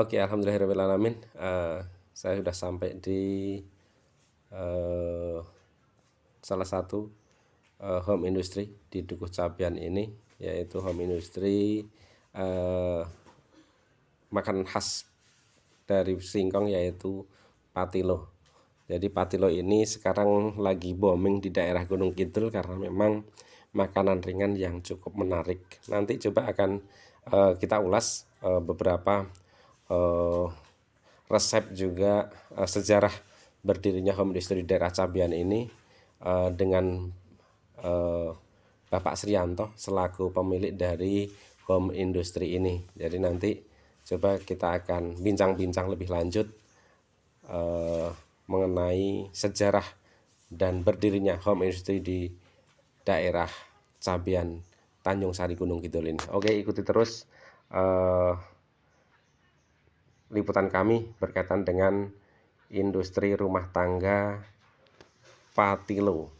Oke, alhamdulillahirobbilalamin. Uh, saya sudah sampai di uh, salah satu uh, home industry di Dukuh Cabian ini, yaitu home industry uh, makanan khas dari singkong yaitu patilo. Jadi patilo ini sekarang lagi booming di daerah Gunung Kidul karena memang makanan ringan yang cukup menarik. Nanti coba akan uh, kita ulas uh, beberapa uh, resep juga uh, sejarah berdirinya home industry di daerah Cabian ini uh, dengan uh, Bapak Srianto selaku pemilik dari home industry ini. Jadi nanti coba kita akan bincang-bincang lebih lanjut uh, mengenai sejarah dan berdirinya home industry di daerah Cabian Tanjung Sari Gunung Kidul ini. Oke, ikuti terus uh, liputan kami berkaitan dengan industri rumah tangga Patilo.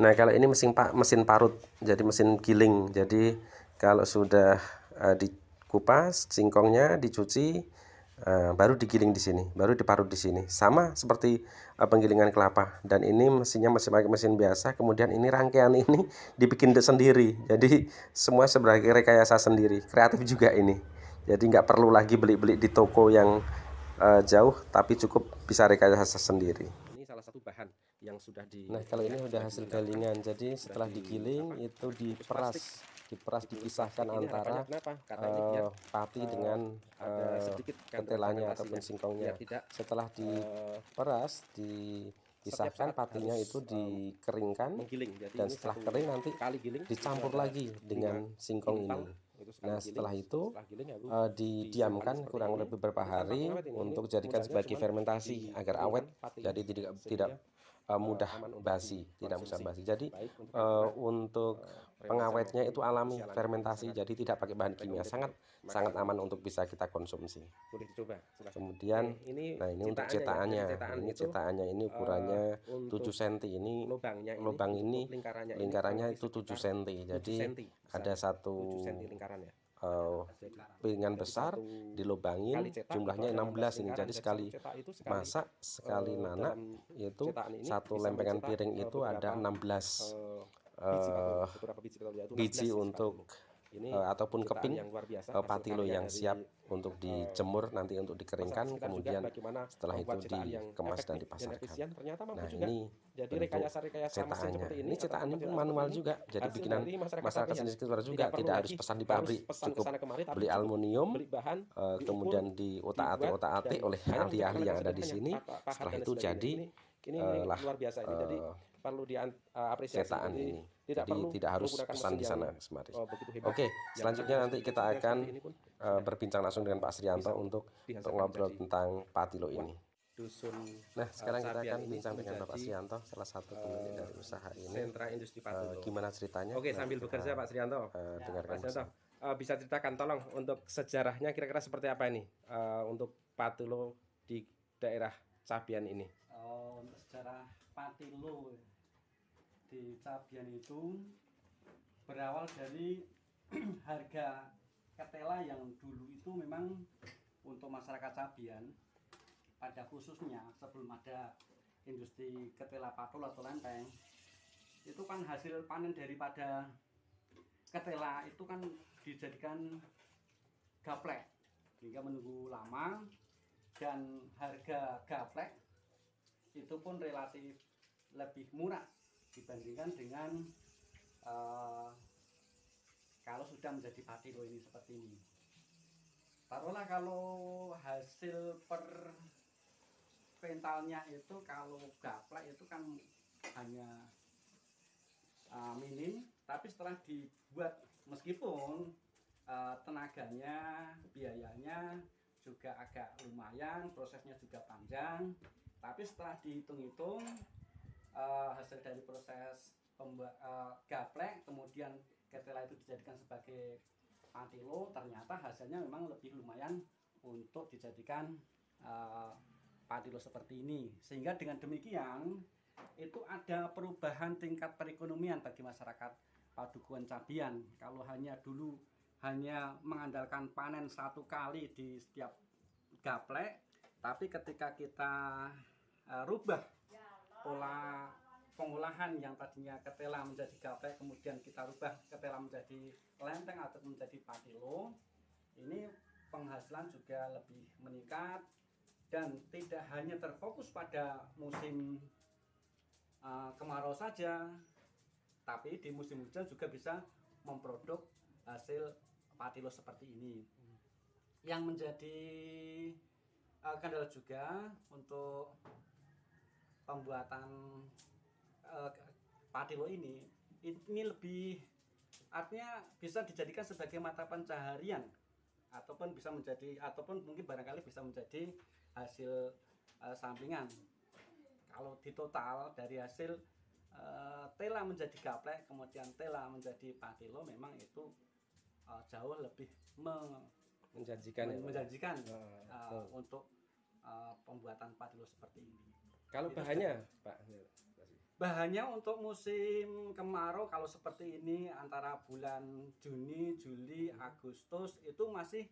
Nah, kalau ini mesin mesin parut, jadi mesin giling. Jadi kalau sudah uh, dikupas singkongnya, dicuci, uh, baru digiling di sini, baru diparut di sini. Sama seperti uh, penggilingan kelapa. Dan ini mesinnya masih pakai mesin biasa. Kemudian ini rangkaian ini dibikin sendiri. Jadi semua sebagai rekayasa sendiri. Kreatif juga ini. Jadi nggak perlu lagi beli-beli di toko yang uh, jauh, tapi cukup bisa rekayasa sendiri. Ini salah satu bahan yang sudah di Nah, kalau ini sudah hasil galingan. Jadi setelah digiling itu diperas, diperas dipisahkan antara uh, pati dengan uh, ketelanya ataupun singkongnya. Setelah diperas, dipisahkan patinya itu dikeringkan. dan setelah kering nanti dicampur lagi dengan singkong ini. Nah setelah itu uh, didiamkan kurang lebih beberapa hari untuk jadikan sebagai fermentasi agar awet jadi tidak tidak uh, mudah basi, tidak mudah basi. Jadi uh, untuk pengawetnya itu alami fermentasi, jadi tidak pakai bahan kimia, sangat sangat aman untuk bisa kita konsumsi. Boleh dicoba. Kemudian, ini nah ini untuk cetakannya, ini cetakannya. ini ukurannya uh, 7 cm, ini lubang ini lingkarannya itu 7 cm, jadi ada satu uh, piringan besar dilubangin jumlahnya 16 ini jadi sekali masak sekali eh, nanak itu satu lempengan piring itu ada 16 uh, biji untuk ini uh, ataupun keping yang luar biasa, uh, patilo yang siap untuk dijemur nanti untuk dikeringkan kemudian setelah itu dikemas dan dipasarkan. nah ini jadi rekayasa-rekayasa cetakannya. ini cetakannya pun manual juga jadi bikinan masyarakat sendiri. sekitar juga tidak harus pesan di pabrik cukup beli aluminium uh, kemudian di otak-atik otak-atik oleh ahli-ahli yang ada di sini. Setelah itu jadi ini luar biasa ini. Jadi perlu diapresiasi cetakan ini tidak Jadi perlu tidak harus pesan di sana Semaris. Oh, Oke, selanjutnya nanti kita akan uh, berbincang langsung dengan Pak Srianto untuk untuk ngobrol tentang patilo ini. Dusun. Nah, sekarang kita akan bincang dengan Bapak Srianto, salah satu pemilik dari usaha ini. Sentra Industri Patilo. Uh, gimana ceritanya? Oke, sambil bekerja Pak Srianto. Uh, dengarkan Pak Srianto. Uh, bisa ceritakan tolong untuk sejarahnya kira-kira seperti apa ini uh, untuk patilo di daerah Cabian ini? Oh, untuk sejarah patilo di Cabian itu berawal dari harga ketela yang dulu itu memang untuk masyarakat Cabian pada khususnya sebelum ada industri ketela patul atau lempeng itu kan hasil panen daripada ketela itu kan dijadikan gaplek hingga menunggu lama dan harga gaplek itu pun relatif lebih murah dibandingkan dengan uh, kalau sudah menjadi patilo ini seperti ini. Taruhlah kalau hasil per pentalnya itu kalau gaplek itu kan hanya uh, minim. Tapi setelah dibuat meskipun uh, tenaganya biayanya juga agak lumayan prosesnya juga panjang tapi setelah dihitung-hitung uh, hasil dari proses pembuat uh, gaplek kemudian ketela itu dijadikan sebagai patilo ternyata hasilnya memang lebih lumayan untuk dijadikan uh, patilo seperti ini. Sehingga dengan demikian itu ada perubahan tingkat perekonomian bagi masyarakat Padukuhan Cabian kalau hanya dulu hanya mengandalkan panen satu kali di setiap gaplek tapi ketika kita uh, rubah pola pengolahan yang tadinya ketela menjadi gaplek kemudian kita rubah ketela menjadi lenteng atau menjadi patilo. Ini penghasilan juga lebih meningkat dan tidak hanya terfokus pada musim uh, kemarau saja tapi di musim hujan juga bisa memproduk hasil patilo seperti ini. Yang menjadi uh, kendala juga untuk pembuatan uh, patilo ini ini lebih artinya bisa dijadikan sebagai mata pencaharian ataupun bisa menjadi ataupun mungkin barangkali bisa menjadi hasil uh, sampingan kalau di total dari hasil uh, tela menjadi gaplek kemudian tela menjadi patilo memang itu uh, jauh lebih me menjanjikan ya, menjanjikan uh, betul. untuk uh, pembuatan patilo seperti ini. Kalau bahannya, Pak. Bahannya untuk musim kemarau kalau seperti ini antara bulan Juni, Juli, Agustus itu masih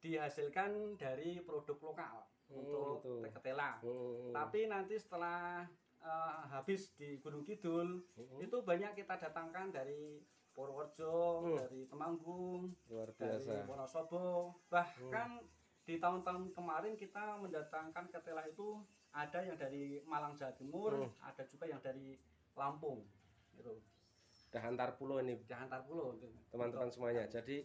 dihasilkan dari produk lokal Hmm, untuk gitu. ketela. Hmm. Tapi nanti setelah uh, habis di Gunung Kidul Hmm. itu banyak kita datangkan dari Purworejo, Hmm. dari Temanggung, luar dari biasa. Wonosobo bahkan di tahun-tahun kemarin kita mendatangkan ketela itu ada yang dari Malang Jawa Timur Hmm. ada juga yang dari Lampung itu Udah antar pulau ini di antar pulau itu. teman-teman semuanya. Jadi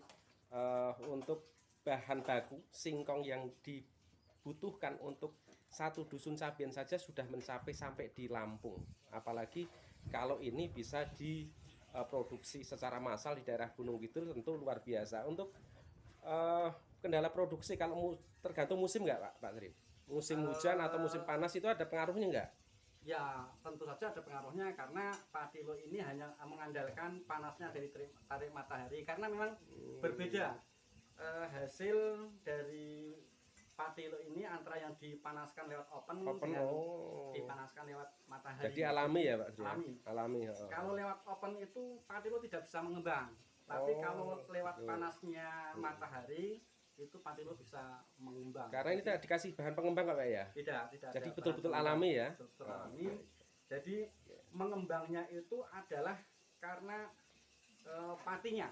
eh, untuk bahan baku singkong yang dibutuhkan untuk satu dusun sabian saja sudah mencapai sampai di Lampung. Apalagi kalau ini bisa diproduksi secara massal di daerah Gunung Kidul tentu luar biasa. Untuk eh, kendala produksi kalau mu- tergantung musim nggak Pak Pak Tri? Musim hujan atau musim panas itu ada pengaruhnya nggak? ya tentu saja ada pengaruhnya karena patilo ini hanya mengandalkan panasnya dari terik- tarik matahari karena memang berbeda eh, hasil dari patilo ini antara yang dipanaskan lewat open, Open dengan oh. dipanaskan lewat matahari Jadi alami ya Pak Tri? Alami. Alami. oh. Kalau lewat open itu patilo tidak bisa mengembang. Tapi Oh, kalau lewat betul. panasnya matahari itu patilo bisa mengembang. Karena ini tidak dikasih bahan pengembang Pak ya? tidak, tidak. Jadi ada betul-betul alami ya? Betul-betul alami. Jadi mengembangnya itu adalah karena eh, patinya.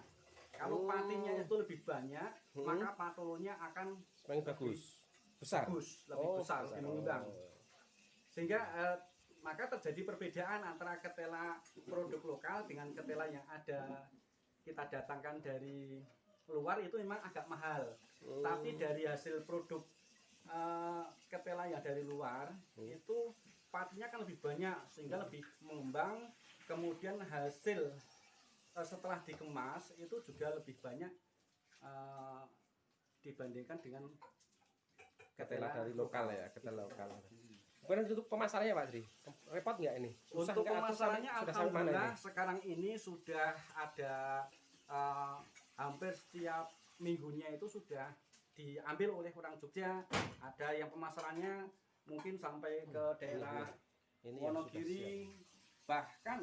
Kalau Oh. patinya itu lebih banyak, Hmm. maka patolonya akan Semakin bagus. Besar. bagus, lebih besar, lebih mengembang. Oh. sehingga eh, maka terjadi perbedaan antara ketela produk lokal dengan ketela yang ada kita datangkan dari luar itu memang agak mahal Hmm. tapi dari hasil produk eh, ketela yang dari luar Hmm. itu patinya kan lebih banyak sehingga lebih mengembang kemudian hasil eh, setelah dikemas itu juga lebih banyak eh, dibandingkan dengan Ketela dari lokal ya, ketela lokal. Kemudian untuk pemasarannya Pak Tri, repot nggak ini? Susah Untuk? Atau pemasarannya alhamdulillah ini? sekarang ini sudah ada eh, hampir setiap minggunya itu sudah diambil oleh orang Jogja. Ada yang pemasarannya mungkin sampai ke daerah Ini yang sudah siap. Wonogiri, bahkan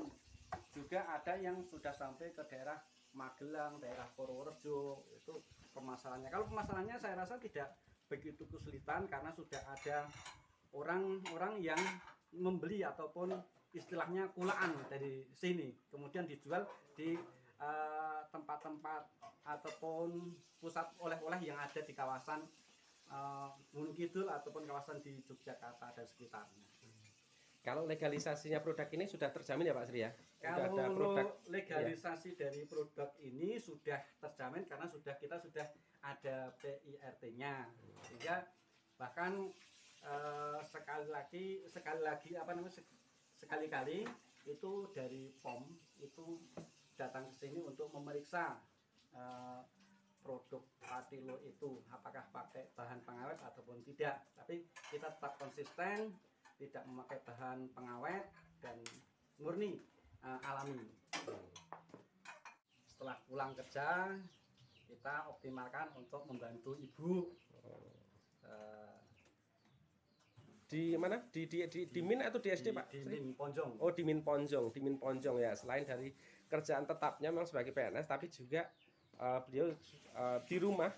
juga ada yang sudah sampai ke daerah Magelang, daerah Purworejo itu pemasarannya. Kalau pemasarannya saya rasa tidak begitu kesulitan karena sudah ada orang-orang yang membeli ataupun istilahnya kulaan dari sini, kemudian dijual di eh, tempat-tempat ataupun pusat oleh-oleh yang ada di kawasan eh, Gunung Kidul ataupun kawasan di Yogyakarta dan sekitarnya. Kalau legalisasinya produk ini sudah terjamin ya Pak Sri ya? Sudah Kalau ada produk legalisasi dari produk ini sudah terjamin karena sudah kita sudah ada PIRT-nya. Sehingga bahkan eh, sekali lagi sekali lagi apa namanya sek- sekali-kali itu dari POM itu datang ke sini untuk memeriksa eh, produk Patilo itu apakah pakai bahan pengawet ataupun tidak. Tapi kita tetap konsisten tidak memakai bahan pengawet dan murni eh, alami. Setelah pulang kerja kita optimalkan untuk membantu ibu eh, di mana? Di di di, di Min atau di SD Pak? di? Min Ponjong. Oh di Min Ponjong, di Min Ponjong ya. Selain dari kerjaan tetapnya memang sebagai PNS, tapi juga eh, beliau eh, di rumah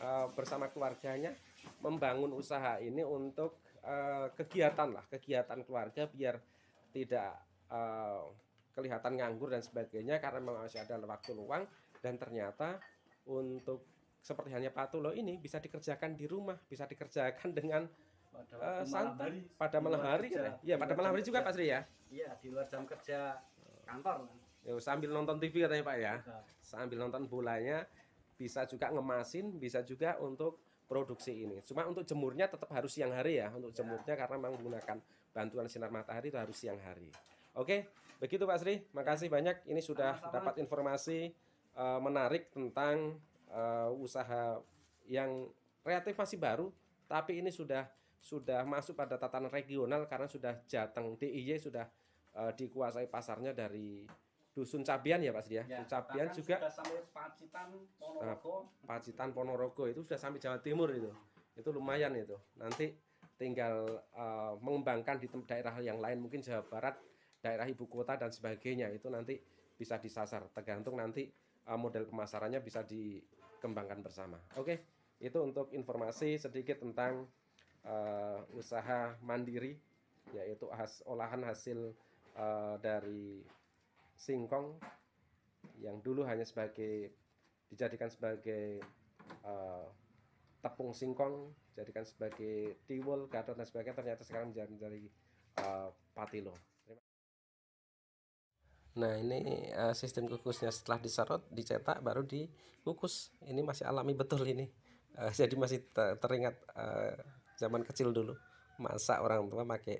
eh, bersama keluarganya membangun usaha ini untuk eh, kegiatan lah, kegiatan keluarga biar tidak eh, kelihatan nganggur dan sebagainya karena memang masih ada waktu luang dan ternyata untuk seperti hanya Patulo ini bisa dikerjakan di rumah, bisa dikerjakan dengan pada malam santai pada di malam luar hari. kerja, ya. Iya, pada malam hari juga kerja. Pak Sri ya. Iya, di luar jam kerja kantor. Ya, sambil nonton TV katanya Pak ya. Sambil nonton bolanya bisa juga ngemasin, bisa juga untuk produksi ini. Cuma untuk jemurnya tetap harus siang hari ya. Untuk Ya. jemurnya karena memang menggunakan bantuan sinar matahari itu harus siang hari. Oke, begitu Pak Sri. Makasih banyak. Ini sudah Sama-sama. dapat informasi eh, menarik tentang eh, usaha yang relatif masih baru, tapi ini sudah sudah masuk pada tatanan regional karena sudah jateng DIY sudah eh, dikuasai pasarnya dari dusun Cabian ya Pak Sri ya. ya, Dusun Cabian juga sudah sampai Pacitan Ponorogo. Pacitan Ponorogo itu sudah sampai Jawa Timur itu. Itu lumayan itu. Nanti tinggal eh, mengembangkan di daerah yang lain mungkin Jawa Barat, daerah ibu kota dan sebagainya itu nanti bisa disasar tergantung nanti eh, model pemasarannya bisa dikembangkan bersama. Oke, itu untuk informasi sedikit tentang eh, usaha mandiri yaitu has, olahan hasil eh, dari singkong yang dulu hanya sebagai dijadikan sebagai eh, tepung singkong, jadikan sebagai tiwul, gadot dan sebagainya ternyata sekarang menjadi, menjadi eh, patilo. Nah ini eh, sistem kukusnya setelah diserut, dicetak baru dikukus. Ini masih alami betul ini. Eh, jadi masih te- teringat eh, zaman kecil dulu masak orang tua pakai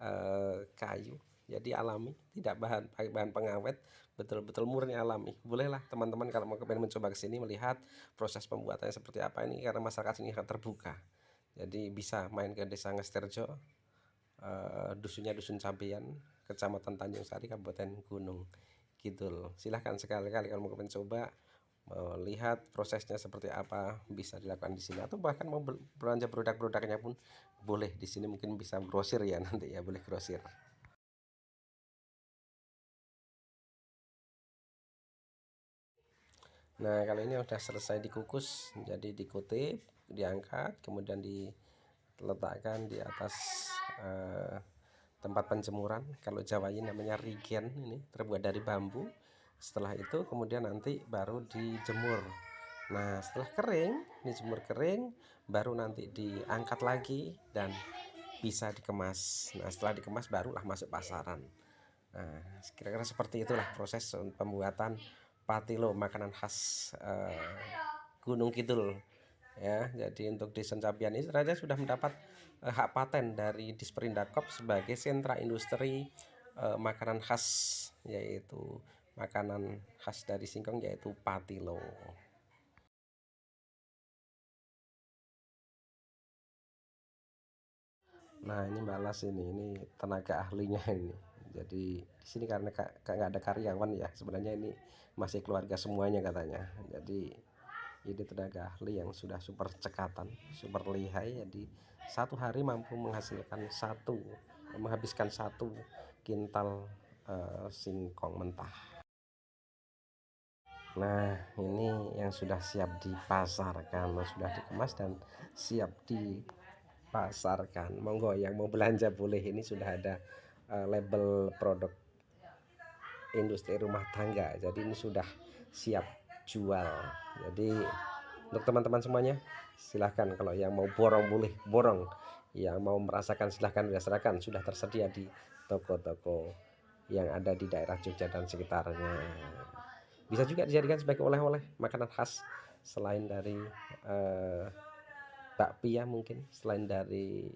eh, kayu. Jadi alami, tidak bahan bahan pengawet, betul-betul murni alami. Bolehlah teman-teman kalau mau kepengen mencoba ke sini melihat proses pembuatannya seperti apa ini karena masyarakat sini sangat terbuka. Jadi bisa main ke Desa Ngesterjo, eh, dusunnya Dusun Cabean, Kecamatan Tanjung Sari, Kabupaten Gunung Kidul. Silahkan sekali-kali kalau mau kepengen coba melihat prosesnya seperti apa bisa dilakukan di sini atau bahkan mau bel- belanja produk-produknya pun boleh di sini mungkin bisa grosir ya nanti ya boleh grosir. Nah, kalau ini sudah selesai dikukus, jadi dikutip, diangkat, kemudian diletakkan di atas eh, tempat penjemuran. Kalau Jawa ini namanya rigen, ini terbuat dari bambu. Setelah itu kemudian nanti baru dijemur. Nah, setelah kering, dijemur kering, baru nanti diangkat lagi dan bisa dikemas. Nah, setelah dikemas barulah masuk pasaran. Nah, kira-kira seperti itulah proses pembuatan patilo makanan khas eh, Gunung Kidul ya jadi untuk Desa Cabian ini saja sudah mendapat eh, hak paten dari Disperindakop sebagai sentra industri eh, makanan khas yaitu makanan khas dari singkong yaitu patilo Nah ini balas ini, ini tenaga ahlinya ini. Jadi di sini karena nggak ada karyawan ya, sebenarnya ini masih keluarga semuanya katanya. Jadi ini tenaga ahli yang sudah super cekatan, super lihai. Jadi satu hari mampu menghasilkan satu, menghabiskan satu kintal eh, singkong mentah. Nah ini yang sudah siap dipasarkan, sudah dikemas dan siap dipasarkan. Monggo yang mau belanja boleh ini sudah ada eh, label produk industri rumah tangga. Jadi ini sudah siap jual. Jadi untuk teman-teman semuanya silahkan kalau yang mau borong boleh borong yang mau merasakan silahkan rasakan sudah tersedia di toko-toko yang ada di daerah Jogja dan sekitarnya bisa juga dijadikan sebagai oleh-oleh makanan khas selain dari eh, bakpia mungkin selain dari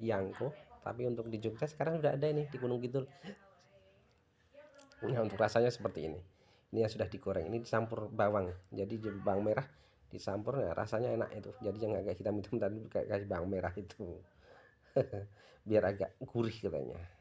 yangko tapi untuk di Jogja sekarang sudah ada ini di Gunung Kidul. Nah untuk rasanya seperti ini. Ini yang sudah digoreng ini dicampur bawang. Jadi bawang merah dicampur ya rasanya enak itu. Jadi yang agak hitam-hitam tadi kayak bawang merah itu. Biar agak gurih katanya